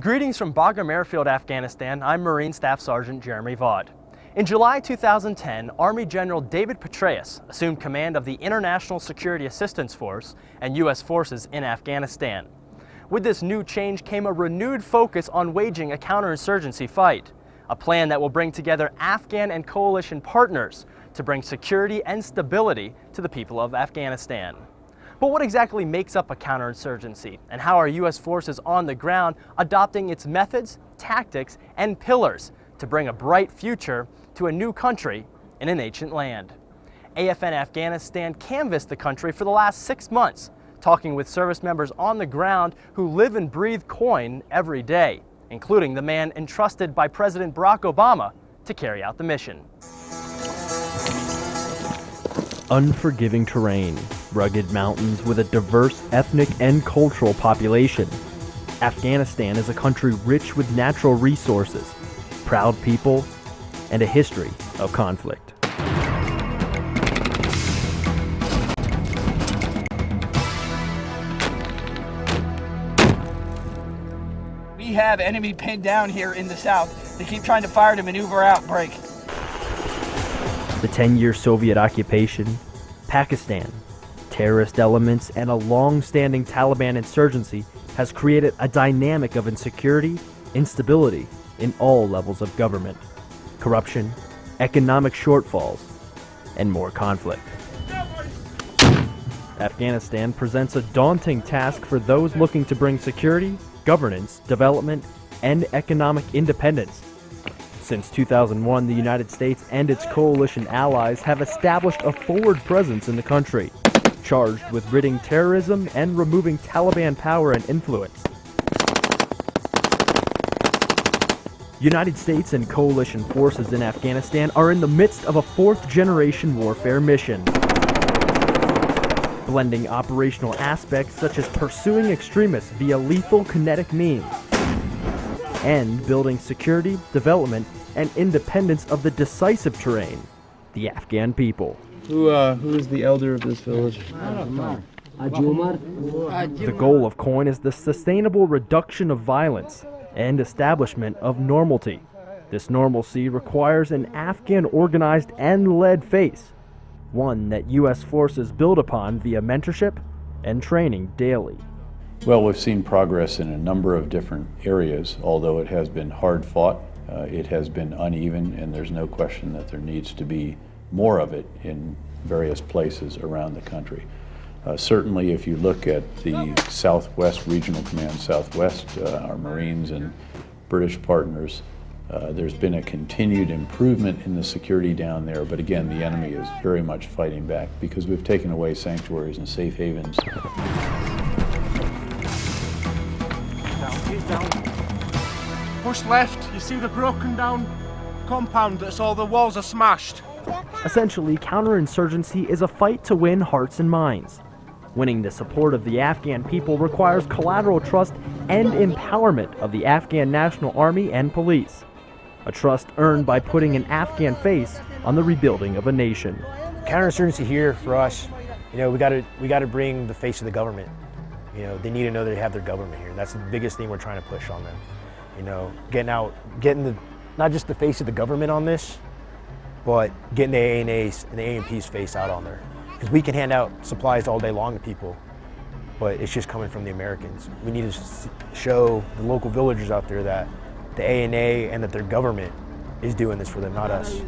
Greetings from Bagram Airfield, Afghanistan. I'm Marine Staff Sergeant Jeremy Vaught. In July 2010, Army General David Petraeus assumed command of the International Security Assistance Force and U.S. forces in Afghanistan. With this new change came a renewed focus on waging a counterinsurgency fight, a plan that will bring together Afghan and coalition partners to bring security and stability to the people of Afghanistan. But what exactly makes up a counterinsurgency, and how are U.S. forces on the ground adopting its methods, tactics, and pillars to bring a bright future to a new country in an ancient land? AFN Afghanistan canvassed the country for the last six months, talking with service members on the ground who live and breathe COIN every day, including the man entrusted by President Barack Obama to carry out the mission. Unforgiving terrain, rugged mountains with a diverse ethnic and cultural population. Afghanistan is a country rich with natural resources, proud people, and a history of conflict. We have enemy pinned down here in the south. They keep trying to fire to maneuver out, break. The 10-year Soviet occupation, Pakistan, terrorist elements, and a long-standing Taliban insurgency has created a dynamic of insecurity, instability in all levels of government, corruption, economic shortfalls, and more conflict. Afghanistan presents a daunting task for those looking to bring security, governance, development, and economic independence. Since 2001, the United States and its coalition allies have established a forward presence in the country, charged with ridding terrorism and removing Taliban power and influence. United States and coalition forces in Afghanistan are in the midst of a fourth generation warfare mission. Blending operational aspects such as pursuing extremists via lethal kinetic means and building security, development, and independence of the decisive terrain, the Afghan people. Who, uh, who is the elder of this village? The goal of COIN is the sustainable reduction of violence and establishment of normalcy. This normalcy requires an Afghan organized and led face, one that U.S. forces build upon via mentorship and training daily. Well, we've seen progress in a number of different areas, although it has been hard fought, uh, it has been uneven, and there's no question that there needs to be more of it in various places around the country. Uh, certainly, if you look at the Southwest Regional Command Southwest, uh, our Marines and British partners, uh, there's been a continued improvement in the security down there, but again, the enemy is very much fighting back because we've taken away sanctuaries and safe havens. Push left, you see the broken down compound that's all the walls are smashed. Essentially, counterinsurgency is a fight to win hearts and minds. Winning the support of the Afghan people requires collateral trust and empowerment of the Afghan National Army and police. A trust earned by putting an Afghan face on the rebuilding of a nation. Counterinsurgency here for us, you know, we got to we got to bring the face of the government. You know, they need to know they have their government here. That's the biggest thing we're trying to push on them. You know, getting out, getting the not just the face of the government on this, but getting the ANA's and the ANP's face out on there. Because we can hand out supplies all day long to people, but it's just coming from the Americans. We need to show the local villagers out there that the ANA and that their government is doing this for them, not us.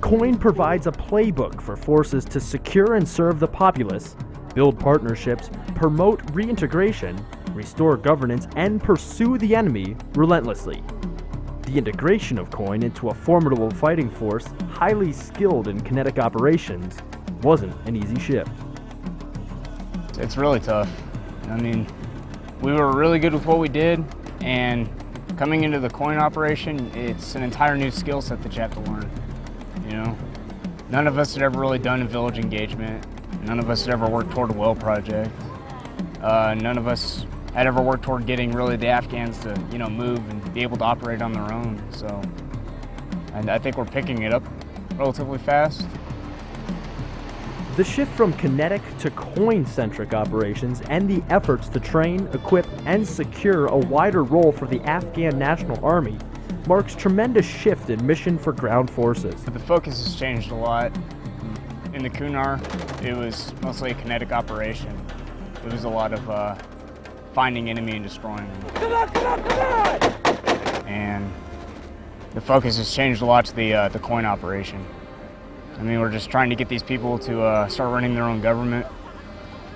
COIN provides a playbook for forces to secure and serve the populace, build partnerships, promote reintegration, restore governance, and pursue the enemy relentlessly. The integration of COIN into a formidable fighting force, highly skilled in kinetic operations, wasn't an easy shift. It's really tough. I mean, we were really good with what we did, and coming into the COIN operation, it's an entire new skill set that you have to learn. You know, none of us had ever really done a village engagement. None of us had ever worked toward a well project. Uh, none of us had ever worked toward getting really the Afghans to, you know, move and be able to operate on their own. So, and I think we're picking it up relatively fast. The shift from kinetic to coin-centric operations and the efforts to train, equip, and secure a wider role for the Afghan National Army marks tremendous shift in mission for ground forces. The focus has changed a lot. In the Kunar, it was mostly a kinetic operation. It was a lot of uh, finding enemy and destroying them. Come on, come on, come on! And the focus has changed a lot to the, uh, the coin operation. I mean, we're just trying to get these people to uh, start running their own government,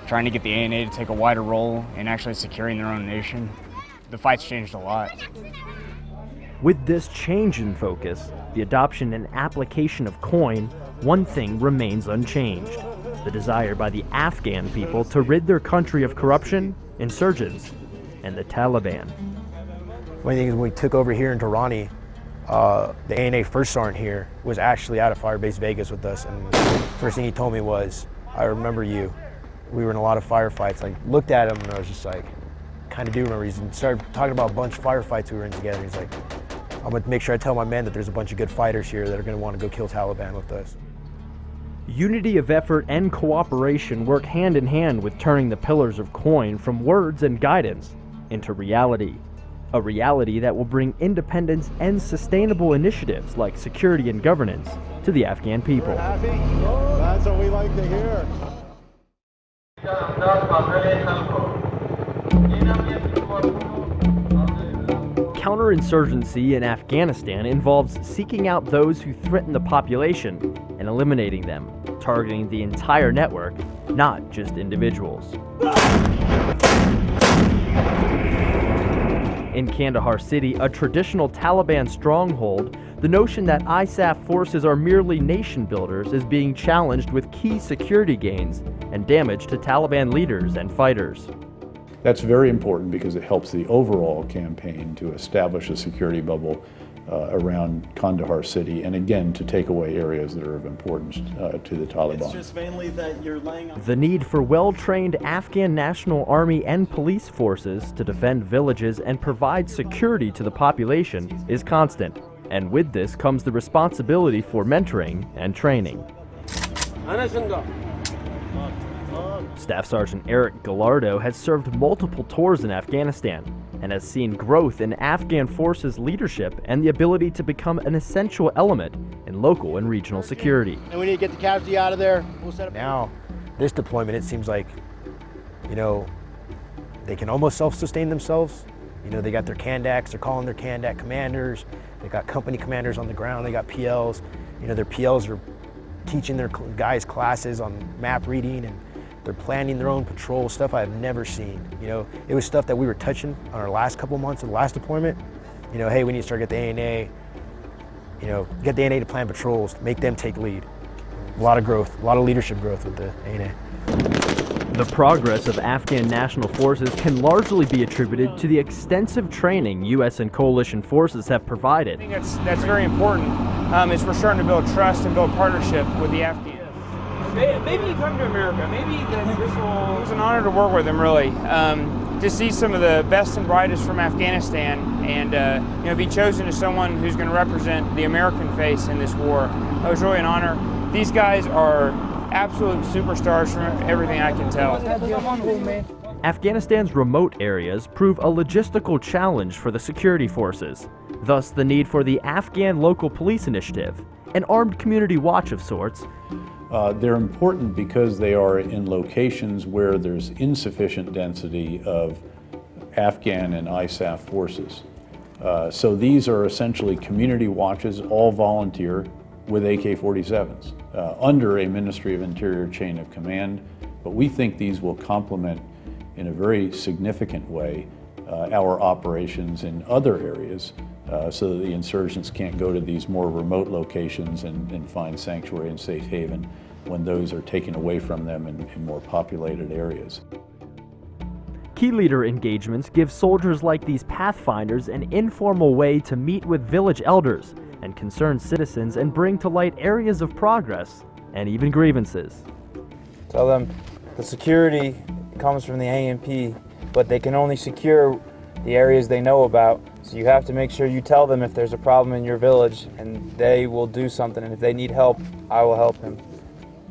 trying to get the ANA to take a wider role in actually securing their own nation. The fight's changed a lot. With this change in focus, the adoption and application of coin, one thing remains unchanged. The desire by the Afghan people to rid their country of corruption, insurgents, and the Taliban. One thing is when we took over here in Durrani, uh, the ANA first sergeant here was actually out of Firebase Vegas with us, and first thing he told me was, "I remember you. We were in a lot of firefights." I looked at him and I was just like, "Kind of do remember." He started talking about a bunch of firefights we were in together. He's like, "I'm gonna make sure I tell my men that there's a bunch of good fighters here that are gonna want to go kill Taliban with us." Unity of effort and cooperation work hand in hand with turning the pillars of coin from words and guidance into reality a reality that will bring independence and sustainable initiatives like security and governance to the Afghan people. That's what we like to hear. Counterinsurgency in Afghanistan involves seeking out those who threaten the population and eliminating them, targeting the entire network, not just individuals. In Kandahar City, a traditional Taliban stronghold, the notion that ISAF forces are merely nation builders is being challenged with key security gains and damage to Taliban leaders and fighters. That's very important because it helps the overall campaign to establish a security bubble uh, around Kandahar city, and again, to take away areas that are of importance uh, to the Taliban. It's just mainly that you're laying on The need for well-trained Afghan National Army and police forces to defend villages and provide security to the population is constant, and with this comes the responsibility for mentoring and training. Staff Sergeant Eric Gallardo has served multiple tours in Afghanistan and has seen growth in Afghan forces leadership and the ability to become an essential element in local and regional security. And we need to get the casualty out of there. We'll set up now, this deployment, it seems like, you know, they can almost self-sustain themselves. You know, they got their Kandaks, they're calling their Kandak commanders. They got company commanders on the ground, they got PLs. You know, their PLs are teaching their guys classes on map reading and they're planning their own patrol, stuff I've never seen. You know, it was stuff that we were touching on our last couple months of the last deployment. You know, hey, we need to start get the ANA, you know, get the ANA to plan patrols, make them take lead. A lot of growth, a lot of leadership growth with the ANA. The progress of Afghan national forces can largely be attributed to the extensive training U.S. and coalition forces have provided. I think that's, that's very important um, is we're starting to build trust and build partnership with the Afghans. Maybe you come to America. Maybe this will. It was an honor to work with him, really. Um, to see some of the best and brightest from Afghanistan, and uh, you know, be chosen as someone who's going to represent the American face in this war. It was really an honor. These guys are absolute superstars from everything I can tell. Afghanistan's remote areas prove a logistical challenge for the security forces, thus the need for the Afghan Local Police Initiative, an armed community watch of sorts, uh, they're important because they are in locations where there's insufficient density of Afghan and ISAF forces. Uh, so these are essentially community watches, all volunteer with AK-47s uh, under a Ministry of Interior chain of command. But we think these will complement in a very significant way uh, our operations in other areas uh, so that the insurgents can't go to these more remote locations and, and find sanctuary and safe haven when those are taken away from them in, in more populated areas. Key leader engagements give soldiers like these Pathfinders an informal way to meet with village elders and concerned citizens and bring to light areas of progress and even grievances. Tell them the security comes from the ANP, but they can only secure the areas they know about. So you have to make sure you tell them if there's a problem in your village and they will do something. And if they need help, I will help them.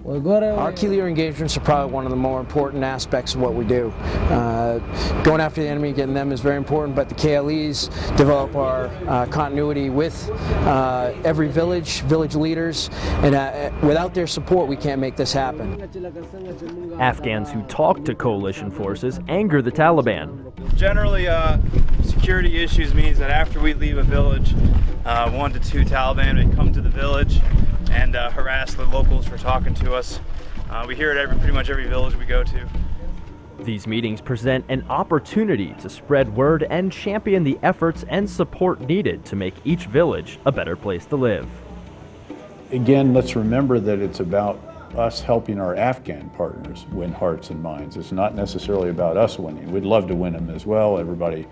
Our key leader engagements are probably one of the more important aspects of what we do. Uh, going after the enemy, getting them is very important, but the KLEs develop our uh, continuity with uh, every village, village leaders, and uh, without their support we can't make this happen. Afghans who talk to coalition forces anger the Taliban. Generally, uh, security issues means that after we leave a village, uh, one to two Taliban may come to the village and uh, harass the locals for talking to us. Uh, we hear it every, pretty much every village we go to. These meetings present an opportunity to spread word and champion the efforts and support needed to make each village a better place to live. Again, let's remember that it's about us helping our Afghan partners win hearts and minds. It's not necessarily about us winning. We'd love to win them as well. Everybody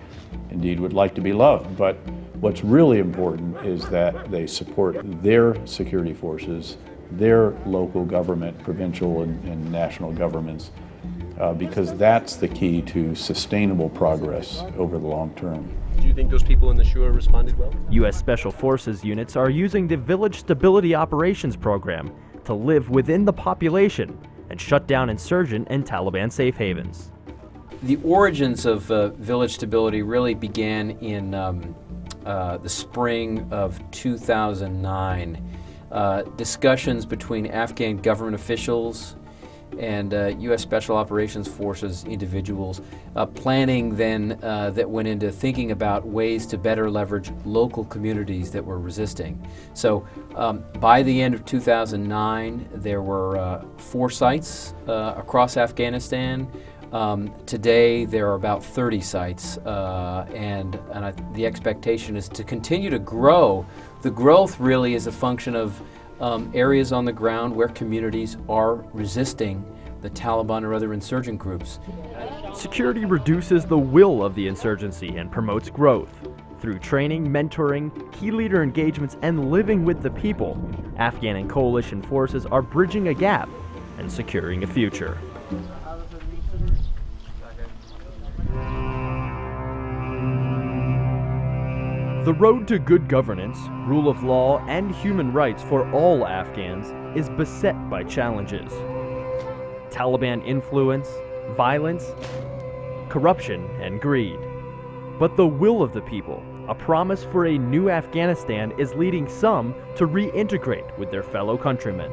indeed would like to be loved. But what's really important is that they support their security forces, their local government, provincial and, and national governments, uh, because that's the key to sustainable progress over the long term. Do you think those people in the Shura responded well? U.S. Special Forces units are using the Village Stability Operations Program to live within the population and shut down insurgent and Taliban safe havens. The origins of uh, village stability really began in um, uh, the spring of 2009. Uh, discussions between Afghan government officials and uh, U.S. Special Operations Forces individuals, uh, planning then uh, that went into thinking about ways to better leverage local communities that were resisting. So um, by the end of 2009, there were four sites across Afghanistan. Um, today, there are about 30 sites, uh, and, and I, the expectation is to continue to grow. The growth really is a function of um, areas on the ground where communities are resisting the Taliban or other insurgent groups. Security reduces the will of the insurgency and promotes growth. Through training, mentoring, key leader engagements, and living with the people, Afghan and coalition forces are bridging a gap and securing a future. The road to good governance, rule of law, and human rights for all Afghans is beset by challenges. Taliban influence, violence, corruption, and greed. But the will of the people, a promise for a new Afghanistan, is leading some to reintegrate with their fellow countrymen.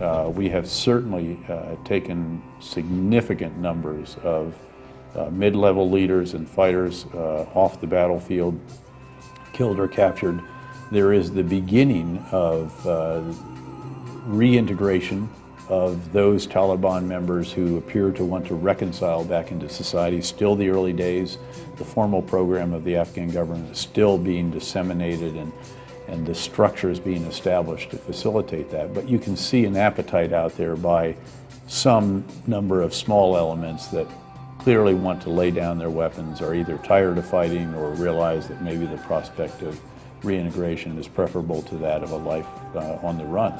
Uh, we have certainly uh, taken significant numbers of uh, mid-level leaders and fighters uh, off the battlefield, killed or captured. There is the beginning of uh, reintegration of those Taliban members who appear to want to reconcile back into society. Still the early days. The formal program of the Afghan government is still being disseminated and, and the structure is being established to facilitate that. But you can see an appetite out there by some number of small elements that clearly want to lay down their weapons, are either tired of fighting or realize that maybe the prospect of reintegration is preferable to that of a life uh, on the run.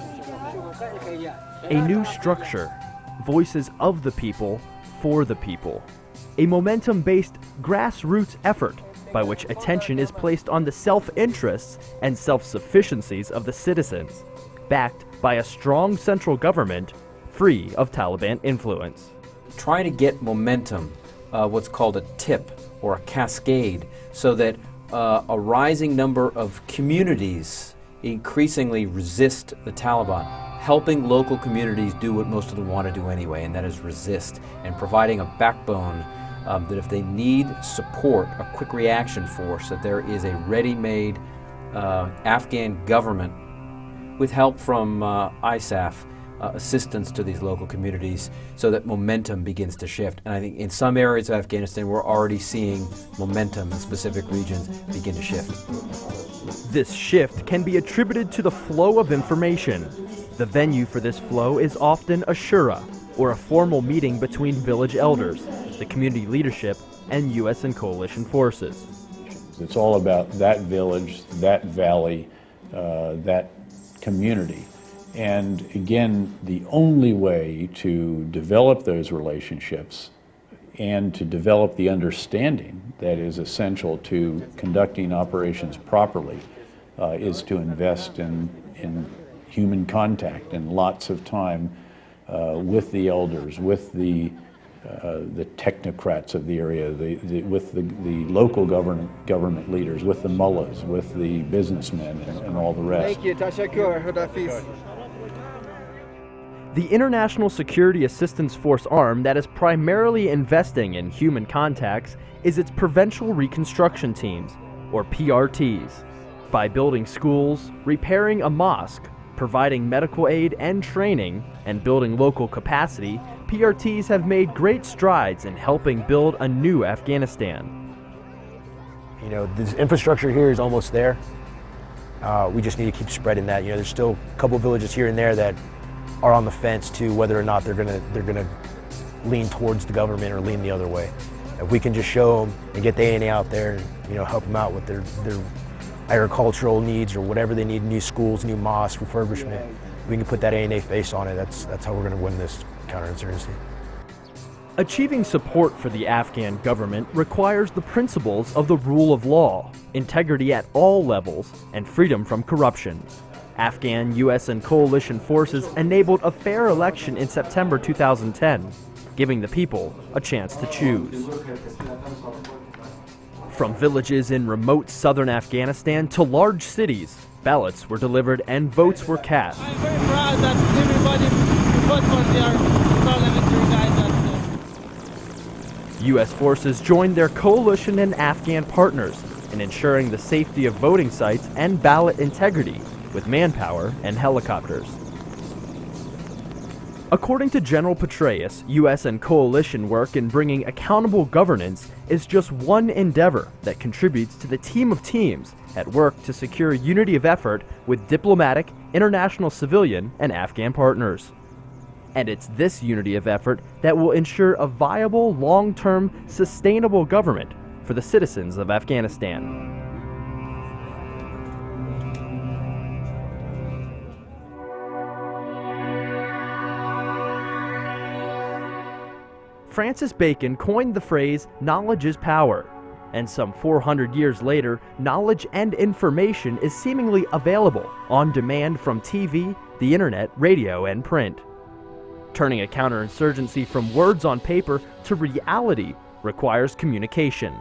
A new structure, voices of the people, for the people. A momentum-based grassroots effort by which attention is placed on the self-interests and self-sufficiencies of the citizens, backed by a strong central government free of Taliban influence try to get momentum, uh, what's called a tip or a cascade, so that uh, a rising number of communities increasingly resist the Taliban, helping local communities do what most of them want to do anyway, and that is resist, and providing a backbone um, that if they need support, a quick reaction force, that there is a ready-made uh, Afghan government with help from uh, ISAF uh, assistance to these local communities so that momentum begins to shift. And I think in some areas of Afghanistan, we're already seeing momentum in specific regions begin to shift. This shift can be attributed to the flow of information. The venue for this flow is often a shura, or a formal meeting between village elders, the community leadership, and U.S. and coalition forces. It's all about that village, that valley, uh, that community and again, the only way to develop those relationships and to develop the understanding that is essential to conducting operations properly uh, is to invest in, in human contact and lots of time uh, with the elders, with the uh, the technocrats of the area, the, the, with the, the local government, government leaders, with the mullahs, with the businessmen, and, and all the rest. Thank you. The International Security Assistance Force arm that is primarily investing in human contacts is its Provincial Reconstruction Teams, or PRTs. By building schools, repairing a mosque, providing medical aid and training, and building local capacity, PRTs have made great strides in helping build a new Afghanistan. You know, this infrastructure here is almost there. Uh, we just need to keep spreading that. You know, there's still a couple villages here and there that are on the fence to whether or not they're gonna they're gonna lean towards the government or lean the other way. If we can just show them and get the ANA out there, and, you know, help them out with their their agricultural needs or whatever they need, new schools, new mosques, refurbishment, we can put that ANA face on it. That's that's how we're gonna win this counterinsurgency. Achieving support for the Afghan government requires the principles of the rule of law, integrity at all levels, and freedom from corruption. Afghan, U.S., and coalition forces enabled a fair election in September 2010, giving the people a chance to choose. From villages in remote southern Afghanistan to large cities, ballots were delivered and votes were cast. I'm very proud that everybody vote for their parliamentary guys. Uh, U.S. forces joined their coalition and Afghan partners in ensuring the safety of voting sites and ballot integrity with manpower and helicopters. According to General Petraeus, U.S. and coalition work in bringing accountable governance is just one endeavor that contributes to the team of teams at work to secure unity of effort with diplomatic, international civilian, and Afghan partners. And it's this unity of effort that will ensure a viable, long-term, sustainable government for the citizens of Afghanistan. Francis Bacon coined the phrase, knowledge is power. And some 400 years later, knowledge and information is seemingly available on demand from TV, the internet, radio, and print. Turning a counterinsurgency from words on paper to reality requires communication,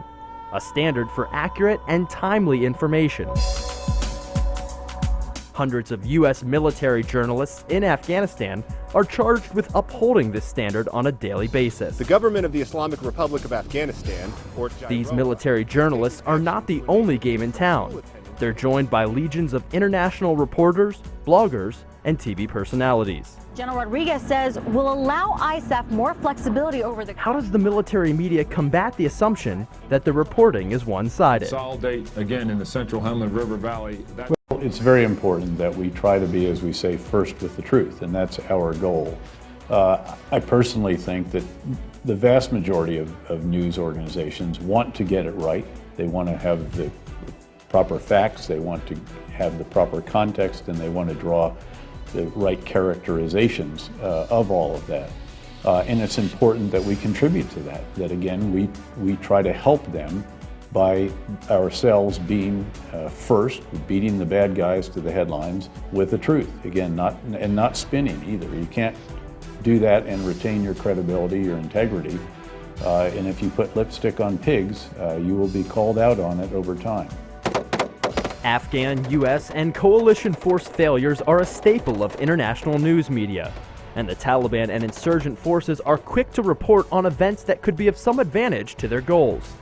a standard for accurate and timely information. Hundreds of U.S. military journalists in Afghanistan are charged with upholding this standard on a daily basis. The government of the Islamic Republic of Afghanistan, or These military journalists are not the only game in town. They're joined by legions of international reporters, bloggers, and TV personalities. General Rodriguez says will allow ISAF more flexibility over the. How does the military media combat the assumption that the reporting is one-sided? Consolidate again in the central Helmand River Valley. It's very important that we try to be, as we say, first with the truth, and that's our goal. Uh, I personally think that the vast majority of, of news organizations want to get it right. They want to have the proper facts, they want to have the proper context, and they want to draw the right characterizations uh, of all of that. Uh, and it's important that we contribute to that, that again, we, we try to help them by ourselves being uh, first, beating the bad guys to the headlines with the truth. Again, not, and not spinning either. You can't do that and retain your credibility, your integrity. Uh, and if you put lipstick on pigs, uh, you will be called out on it over time. Afghan, U.S., and coalition force failures are a staple of international news media, and the Taliban and insurgent forces are quick to report on events that could be of some advantage to their goals.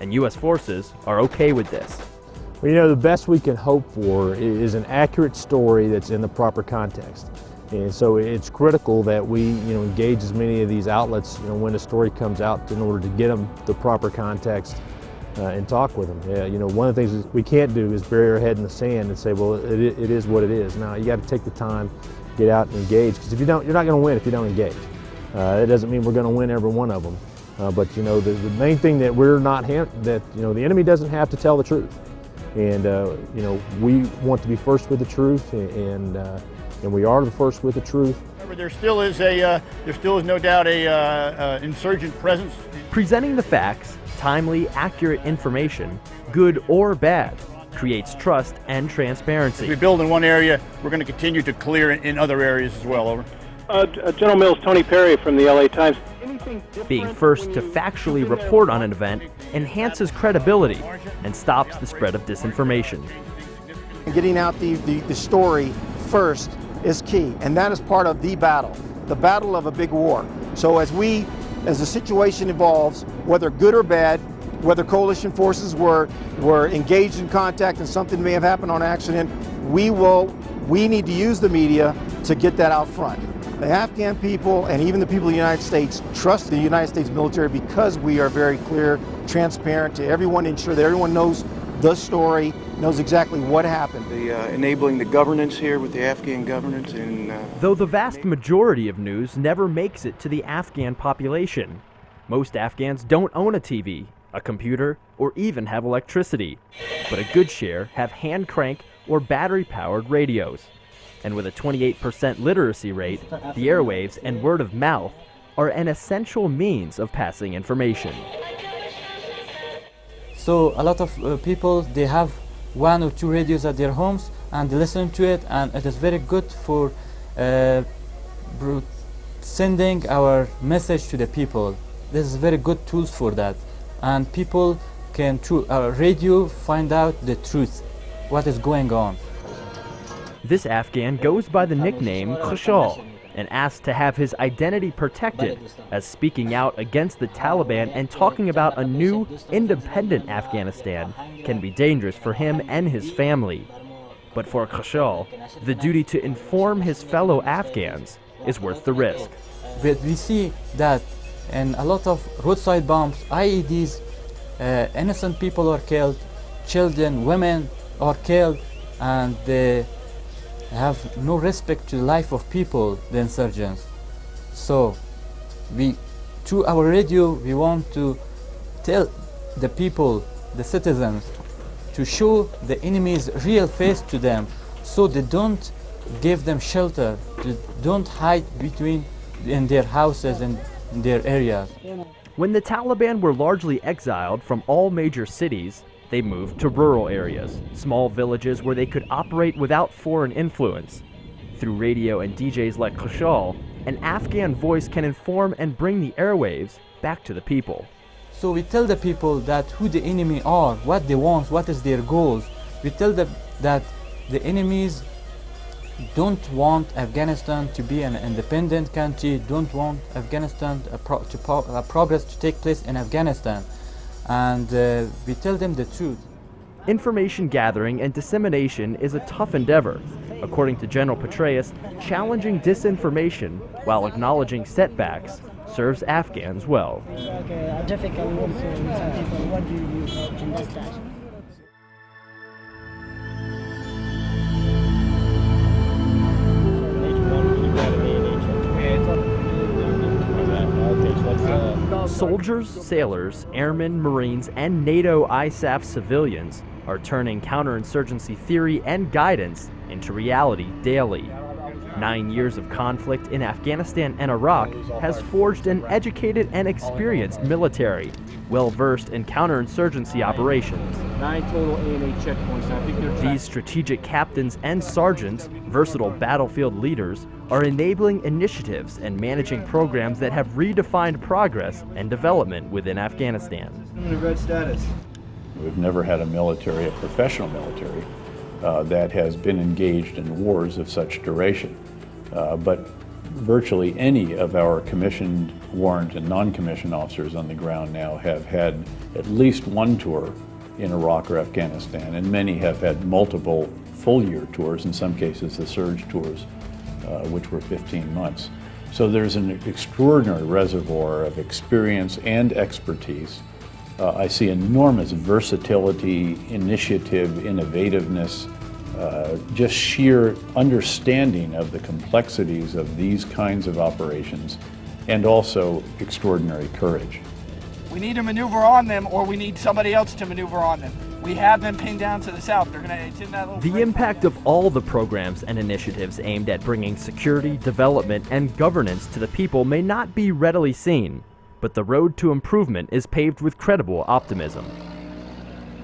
And U.S. forces are okay with this. Well, you know, the best we can hope for is an accurate story that's in the proper context. And so it's critical that we, you know, engage as many of these outlets, you know, when a story comes out in order to get them the proper context uh, and talk with them. Yeah, you know, one of the things we can't do is bury our head in the sand and say, well, it, it is what it is. Now, you got to take the time, get out and engage, because if you don't, you're not going to win if you don't engage. Uh, it doesn't mean we're going to win every one of them. Uh, but, you know, the, the main thing that we're not, that, you know, the enemy doesn't have to tell the truth. And, uh, you know, we want to be first with the truth, and, and, uh, and we are the first with the truth. There still is a, uh, there still is no doubt a uh, uh, insurgent presence. Presenting the facts, timely, accurate information, good or bad, creates trust and transparency. If we build in one area, we're going to continue to clear in, in other areas as well. Over. Uh, General Mills, Tony Perry from the LA Times. Being first to factually report on an event enhances credibility and stops the spread of disinformation. Getting out the, the, the story first is key, and that is part of the battle, the battle of a big war. So as we, as the situation evolves, whether good or bad, whether coalition forces were, were engaged in contact and something may have happened on accident, we will, we need to use the media to get that out front. The Afghan people and even the people of the United States trust the United States military because we are very clear, transparent to everyone, ensure that everyone knows the story, knows exactly what happened. The uh, enabling the governance here with the Afghan governance and uh, Though the vast majority of news never makes it to the Afghan population. Most Afghans don't own a TV, a computer, or even have electricity. But a good share have hand crank or battery powered radios. And with a 28% literacy rate, the airwaves and word of mouth are an essential means of passing information. So a lot of uh, people, they have one or two radios at their homes and they listen to it and it is very good for uh, sending our message to the people. This is very good tools for that. And people can, through our radio, find out the truth, what is going on. This Afghan goes by the nickname Khashal and asked to have his identity protected as speaking out against the Taliban and talking about a new, independent Afghanistan can be dangerous for him and his family. But for Khashal, the duty to inform his fellow Afghans is worth the risk. But we see that in a lot of roadside bombs, IEDs, uh, innocent people are killed, children, women are killed, and the have no respect to the life of people, the insurgents. So, we, through our radio, we want to tell the people, the citizens, to show the enemy's real face to them, so they don't give them shelter, they don't hide between in their houses and their areas. When the Taliban were largely exiled from all major cities, they moved to rural areas, small villages where they could operate without foreign influence. Through radio and DJs like Khashal, an Afghan voice can inform and bring the airwaves back to the people. So we tell the people that who the enemy are, what they want, what is their goals. We tell them that the enemies don't want Afghanistan to be an independent country, don't want Afghanistan pro to pro uh, progress to take place in Afghanistan and uh, we tell them the truth. Information gathering and dissemination is a tough endeavor. According to General Petraeus, challenging disinformation while acknowledging setbacks serves Afghans well. Okay, difficult also some people. What do you understand? Soldiers, sailors, airmen, marines, and NATO ISAF civilians are turning counterinsurgency theory and guidance into reality daily. Nine years of conflict in Afghanistan and Iraq has forged an educated and experienced military, well versed in counterinsurgency operations. Nine total ANA checkpoints. These strategic captains and sergeants, versatile battlefield leaders, are enabling initiatives and managing programs that have redefined progress and development within Afghanistan. red status. We've never had a military, a professional military, uh, that has been engaged in wars of such duration. Uh, but virtually any of our commissioned, warrant, and non-commissioned officers on the ground now have had at least one tour in Iraq or Afghanistan, and many have had multiple full-year tours, in some cases the surge tours, uh, which were 15 months. So there's an extraordinary reservoir of experience and expertise. Uh, I see enormous versatility, initiative, innovativeness, uh, just sheer understanding of the complexities of these kinds of operations, and also extraordinary courage. We need to maneuver on them or we need somebody else to maneuver on them. We have them pinned down to the south. They're it's in that The impact of all the programs and initiatives aimed at bringing security, development, and governance to the people may not be readily seen, but the road to improvement is paved with credible optimism.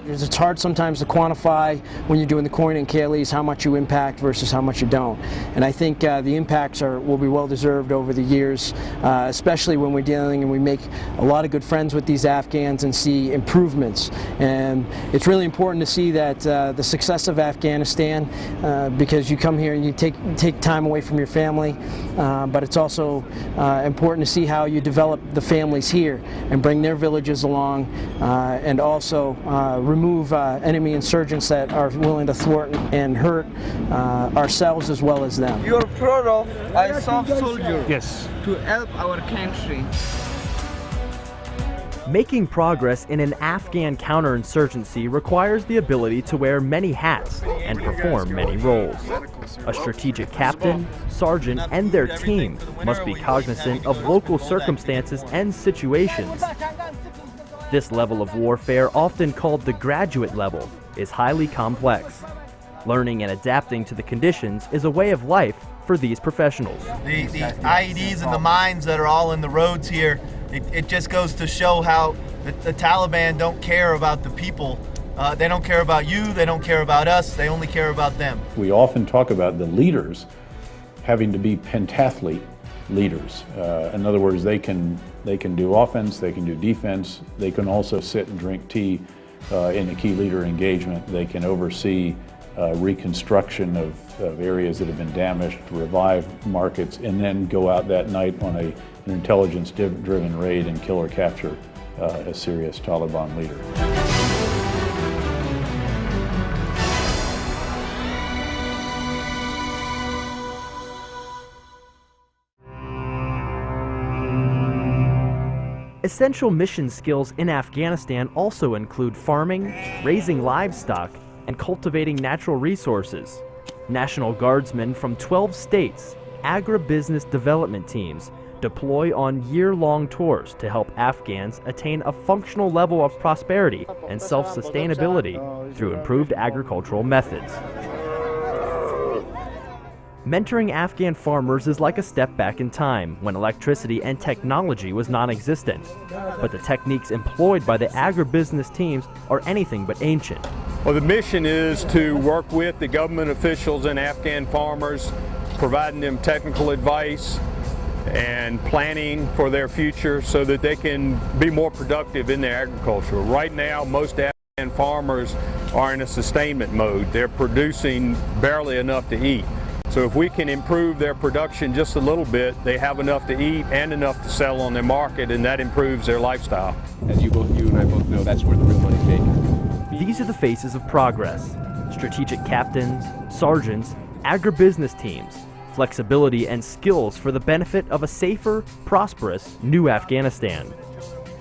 It's hard sometimes to quantify when you're doing the coin and KLEs how much you impact versus how much you don't. And I think uh, the impacts are will be well deserved over the years, uh, especially when we're dealing and we make a lot of good friends with these Afghans and see improvements. And it's really important to see that uh, the success of Afghanistan, uh, because you come here and you take take time away from your family, uh, but it's also uh, important to see how you develop the families here and bring their villages along, and also remove uh, enemy insurgents that are willing to thwart and hurt uh, ourselves as well as them. You're proud of ISAF soldier. Yes. To help our country. Making progress in an Afghan counterinsurgency requires the ability to wear many hats and perform many roles. A strategic captain, sergeant, and their team must be cognizant of local circumstances and situations. This level of warfare, often called the graduate level, is highly complex. Learning and adapting to the conditions is a way of life for these professionals. The, the IEDs and the mines that are all in the roads here, it, it just goes to show how the, the Taliban don't care about the people. Uh, they don't care about you, they don't care about us, they only care about them. We often talk about the leaders having to be pentathlete leaders. Uh, in other words, they can, they can do offense, they can do defense, they can also sit and drink tea uh, in a key leader engagement, they can oversee uh, reconstruction of, of, areas that have been damaged, revive markets, and then go out that night on a, an intelligence-driven raid and kill or capture uh, a serious Taliban leader. Essential mission skills in Afghanistan also include farming, raising livestock, and cultivating natural resources. National Guardsmen from 12 states, agribusiness development teams, deploy on year-long tours to help Afghans attain a functional level of prosperity and self-sustainability through improved agricultural methods. Mentoring Afghan farmers is like a step back in time when electricity and technology was non-existent. But the techniques employed by the agribusiness teams are anything but ancient. Well, the mission is to work with the government officials and Afghan farmers, providing them technical advice and planning for their future so that they can be more productive in their agriculture. Right now, most Afghan farmers are in a sustainment mode. They're producing barely enough to eat. So if we can improve their production just a little bit, they have enough to eat and enough to sell on their market, and that improves their lifestyle. As you both, you and I both know, that's where the real money's made. These are the faces of progress. Strategic captains, sergeants, agribusiness teams, flexibility and skills for the benefit of a safer, prosperous, new Afghanistan.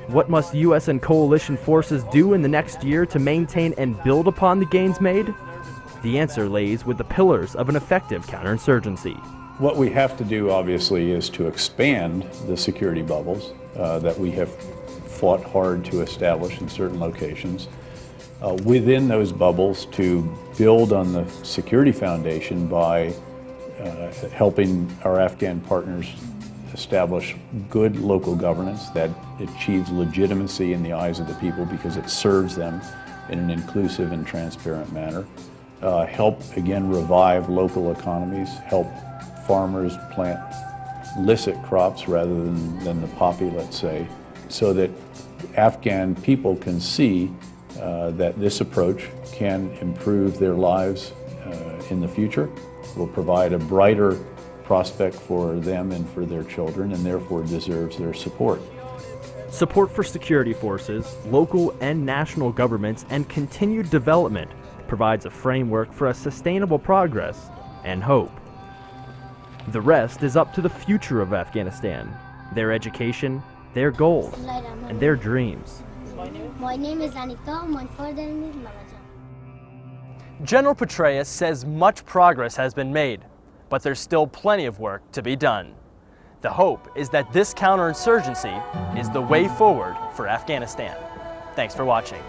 What must U.S. and coalition forces do in the next year to maintain and build upon the gains made? The answer lays with the pillars of an effective counterinsurgency. What we have to do, obviously, is to expand the security bubbles uh, that we have fought hard to establish in certain locations. Uh, within those bubbles, to build on the security foundation by uh, helping our Afghan partners establish good local governance that achieves legitimacy in the eyes of the people because it serves them in an inclusive and transparent manner uh, help, again, revive local economies, help farmers plant licit crops rather than, than the poppy, let's say, so that Afghan people can see uh, that this approach can improve their lives uh, in the future, will provide a brighter prospect for them and for their children, and therefore deserves their support. Support for security forces, local and national governments, and continued development provides a framework for a sustainable progress and hope. The rest is up to the future of Afghanistan, their education, their goals, and their dreams. My name is Anita, my father is Mamajan. General Petraeus says much progress has been made, but there's still plenty of work to be done. The hope is that this counterinsurgency is the way forward for Afghanistan. Thanks for watching.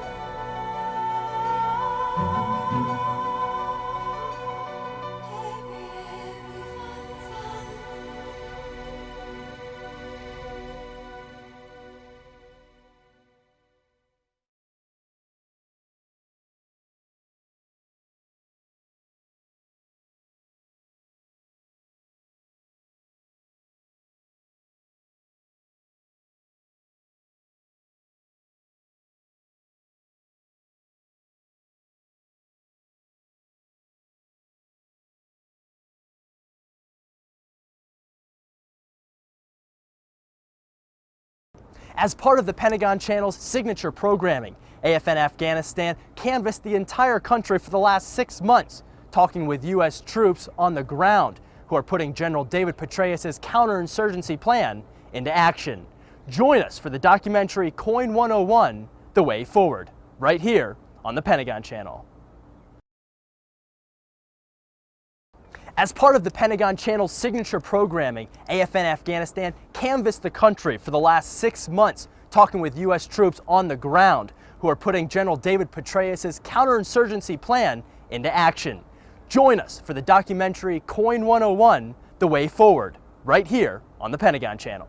As part of the Pentagon Channel's signature programming, AFN Afghanistan canvassed the entire country for the last six months, talking with U.S. troops on the ground who are putting General David Petraeus' counterinsurgency plan into action. Join us for the documentary Coin 101, The Way Forward, right here on the Pentagon Channel. As part of the Pentagon Channel's signature programming, AFN Afghanistan canvassed the country for the last six months, talking with U.S. troops on the ground who are putting General David Petraeus' counterinsurgency plan into action. Join us for the documentary Coin 101, The Way Forward, right here on the Pentagon Channel.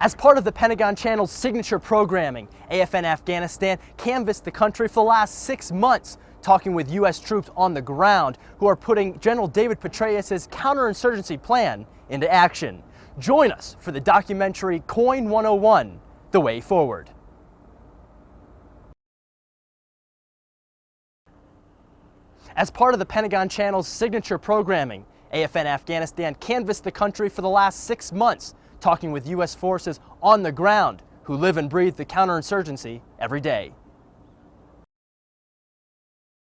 As part of the Pentagon Channel's signature programming, AFN Afghanistan canvassed the country for the last six months, talking with U.S. troops on the ground who are putting General David Petraeus' counterinsurgency plan into action. Join us for the documentary Coin 101, The Way Forward. As part of the Pentagon Channel's signature programming, AFN Afghanistan canvassed the country for the last six months, talking with U.S. forces on the ground who live and breathe the counterinsurgency every day.